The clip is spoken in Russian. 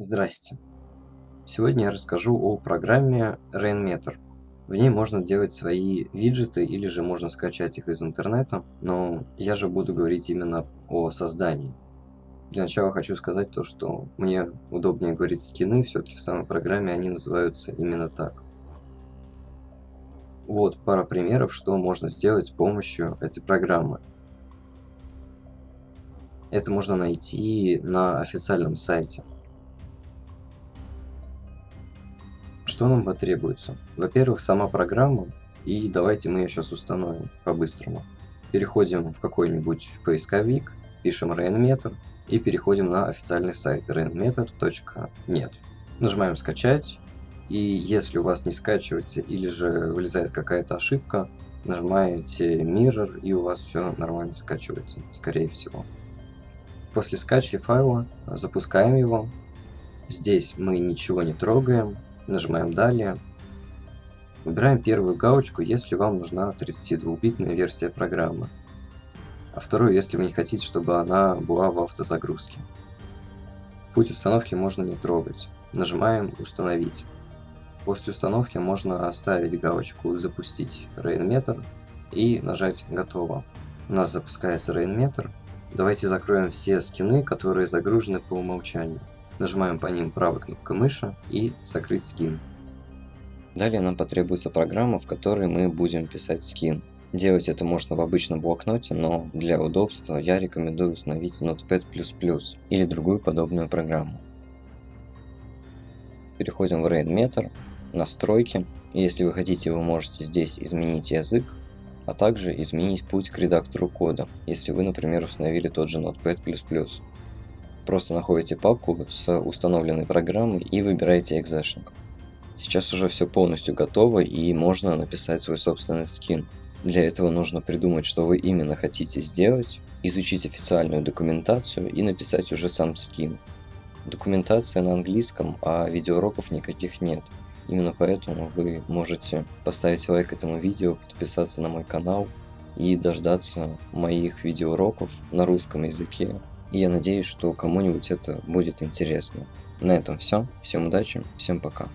Здрасте. Сегодня я расскажу о программе Rainmeter. В ней можно делать свои виджеты или же можно скачать их из интернета, но я же буду говорить именно о создании. Для начала хочу сказать то, что мне удобнее говорить скины, все-таки в самой программе они называются именно так. Вот пара примеров, что можно сделать с помощью этой программы. Это можно найти на официальном сайте. Что нам потребуется? Во-первых, сама программа, и давайте мы ее сейчас установим по-быстрому. Переходим в какой-нибудь поисковик, пишем Rainmeter и переходим на официальный сайт rainmeter.net. Нажимаем скачать, и если у вас не скачивается или же вылезает какая-то ошибка, нажимаете Mirror и у вас все нормально скачивается, скорее всего. После скачки файла запускаем его. Здесь мы ничего не трогаем, нажимаем «Далее». Выбираем первую галочку, если вам нужна 32-битная версия программы. А вторую, если вы не хотите, чтобы она была в автозагрузке. Путь установки можно не трогать. Нажимаем «Установить». После установки можно оставить галочку «Запустить Rainmeter» и нажать «Готово». У нас запускается Rainmeter. Давайте закроем все скины, которые загружены по умолчанию. Нажимаем по ним правой кнопкой мыши и закрыть скин. Далее нам потребуется программа, в которой мы будем писать скин. Делать это можно в обычном блокноте, но для удобства я рекомендую установить Notepad++ или другую подобную программу. Переходим в Rainmeter, настройки. Если вы хотите, вы можете здесь изменить язык, а также изменить путь к редактору кода, если вы, например, установили тот же Notepad++. Просто находите папку с установленной программой и выбираете экзешник. Сейчас уже все полностью готово и можно написать свой собственный скин. Для этого нужно придумать, что вы именно хотите сделать, изучить официальную документацию и написать уже сам скин. Документация на английском, а видеоуроков никаких нет. Именно поэтому вы можете поставить лайк этому видео, подписаться на мой канал и дождаться моих видеоуроков на русском языке и я надеюсь, что кому-нибудь это будет интересно. На этом все. Всем удачи, всем пока.